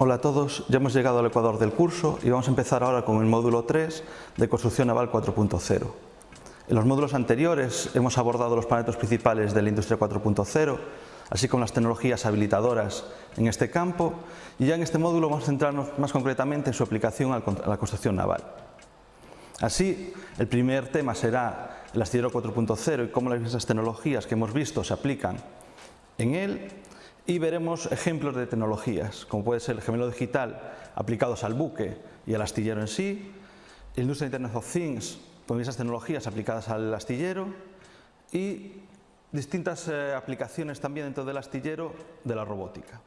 Hola a todos, ya hemos llegado al ecuador del curso y vamos a empezar ahora con el módulo 3 de Construcción Naval 4.0. En los módulos anteriores hemos abordado los parámetros principales de la industria 4.0, así como las tecnologías habilitadoras en este campo y ya en este módulo vamos a centrarnos más concretamente en su aplicación a la construcción naval. Así, el primer tema será el astillero 4.0 y cómo las diversas tecnologías que hemos visto se aplican en él y veremos ejemplos de tecnologías, como puede ser el gemelo digital aplicados al buque y al astillero en sí, el industria Internet of Things con esas tecnologías aplicadas al astillero y distintas eh, aplicaciones también dentro del astillero de la robótica.